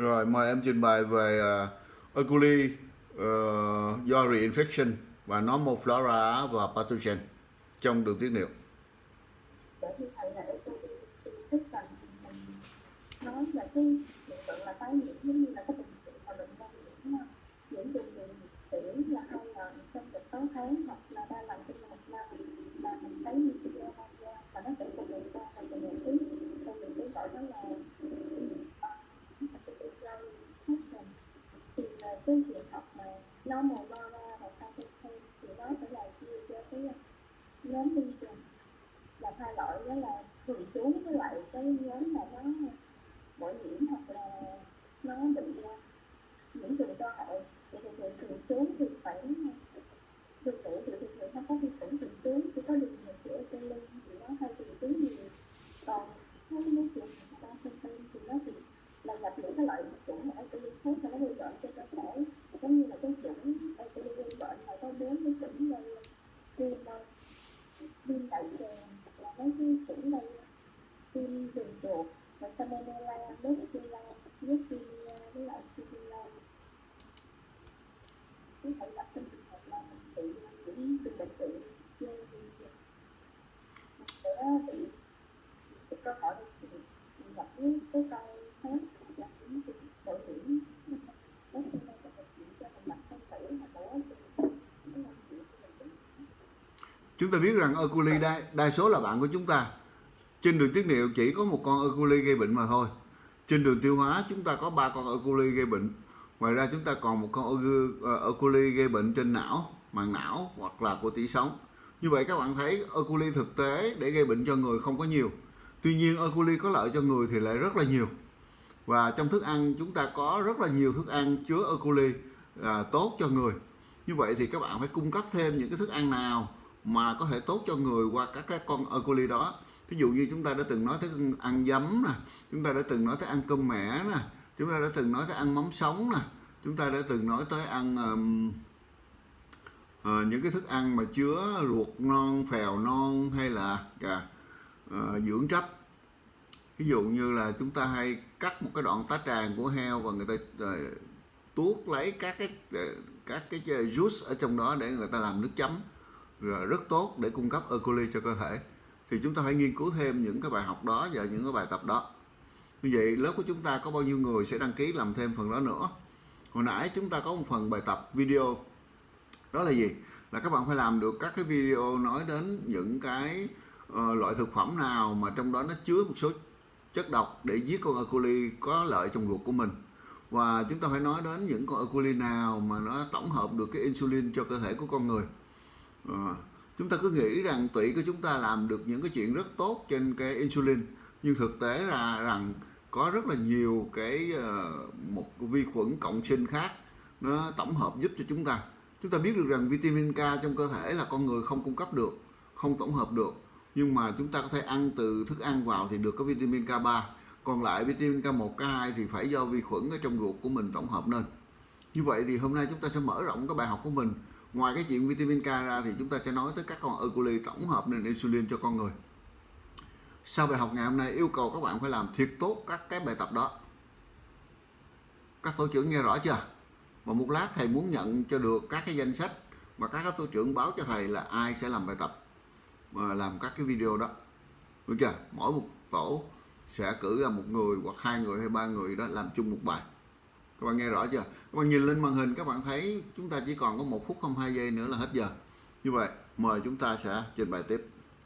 Rồi mời em trình bày về uh, E. coli uh, do reinfection và normal flora và pathogen trong đường tiết niệu. thầy là tôi nói cái hiện tượng là tái nhiễm giống như là cái mà bệnh nhân nhiễm nhiễm trùng tiểu là hai lần trong sáu tháng hoặc là ba lần trong một năm mà mình thấy như chị em tham gia và nó sẽ cùng người ta là cùng người tí cùng người tí gọi đó là thì là cái trường hợp mà nó màu lo ra và sau khi thêm thì nó sẽ là chia cho cái ờ, nhóm vi trùng là hai loại đó là thường trú với lại cái nhóm mà nó bội nhiễm hoặc là nó bị nhiễm trùng cơ hội thì thường thường thường trú thì phải ờ, tương tự thì thường thường nó có vi khuẩn thường trú chỉ có đường một chữa trên lưng thì nó hay thường trú nhiều còn mấy cái trùng mà ta không tên thì nó thì là gặp những cái loại chủng ở cái khác mà nó gây bệnh cho cơ thể giống như là cái chủng ở cái gây bệnh là có bốn cái chủng gây viêm viêm đại tràng là mấy cái chủng gây viêm đường ruột và salmonella bacteria bacteria với lại salmonella có thể gặp trong trường hợp là mình bị những từ bệnh tự gây sẽ bị cái cơ hội thì gặp với số con khác là những cái bội nhiễm nó sẽ là bệnh cho mình gặp không tử hoặc là Chúng ta biết rằng Oculi đa, đa số là bạn của chúng ta. Trên đường tiết niệu chỉ có một con E. coli gây bệnh mà thôi. Trên đường tiêu hóa chúng ta có ba con E. coli gây bệnh. Ngoài ra chúng ta còn một con E. Ờ, coli gây bệnh trên não, màng não hoặc là của tủy sống. Như vậy các bạn thấy E. coli thực tế để gây bệnh cho người không có nhiều. Tuy nhiên E. coli có lợi cho người thì lại rất là nhiều. Và trong thức ăn chúng ta có rất là nhiều thức ăn chứa E. coli à, tốt cho người. Như vậy thì các bạn phải cung cấp thêm những cái thức ăn nào mà có thể tốt cho người qua các cái con E. coli đó. Ví dụ như chúng ta đã từng nói tới ăn giấm nè, chúng ta đã từng nói tới ăn cơm mẻ nè, chúng ta đã từng nói tới ăn mắm sống nè, chúng ta đã từng nói tới ăn um, uh, những cái thức ăn mà chứa ruột non, phèo non hay là à, uh, dưỡng trách Ví dụ như là chúng ta hay cắt một cái đoạn tá tràng của heo và người ta uh, tuốt lấy các cái các cái juice ở trong đó để người ta làm nước chấm rồi rất tốt để cung cấp E. coli cho cơ thể thì chúng ta phải nghiên cứu thêm những cái bài học đó và những cái bài tập đó như vậy lớp của chúng ta có bao nhiêu người sẽ đăng ký làm thêm phần đó nữa hồi nãy chúng ta có một phần bài tập video đó là gì là các bạn phải làm được các cái video nói đến những cái uh, loại thực phẩm nào mà trong đó nó chứa một số chất độc để giết con E. có lợi trong ruột của mình và chúng ta phải nói đến những con E. nào mà nó tổng hợp được cái insulin cho cơ thể của con người uh, chúng ta cứ nghĩ rằng tủy của chúng ta làm được những cái chuyện rất tốt trên cái insulin. Nhưng thực tế là rằng có rất là nhiều cái ờ, một vi khuẩn cộng sinh khác nó tổng hợp giúp cho chúng ta. Chúng ta biết được rằng vitamin K trong cơ thể là con người không cung cấp được, không tổng hợp được. Nhưng mà chúng ta có thể ăn từ thức ăn vào thì được có vitamin K3 còn lại vitamin K1 K2 thì phải do vi khuẩn ở trong ruột của mình tổng hợp nên như vậy thì hôm nay chúng ta sẽ mở rộng cái bài học của mình ngoài cái chuyện vitamin K ra thì chúng ta sẽ nói tới các con e oculi tổng hợp nên insulin cho con người. Sau bài học ngày hôm nay yêu cầu các bạn phải làm thiệt tốt các cái bài tập đó. Các tổ trưởng nghe rõ chưa? Mà một lát thầy muốn nhận cho được các cái danh sách và các tổ trưởng báo cho thầy là ai sẽ làm bài tập mà làm các cái video đó. Được chưa? Mỗi một tổ sẽ cử ra một người hoặc hai người hay ba người đó làm chung một bài các bạn nghe rõ chưa? Các bạn nhìn lên màn hình, các bạn thấy chúng ta chỉ còn có một phút không hai giây nữa là hết giờ. Như vậy, mời chúng ta sẽ trình bày tiếp.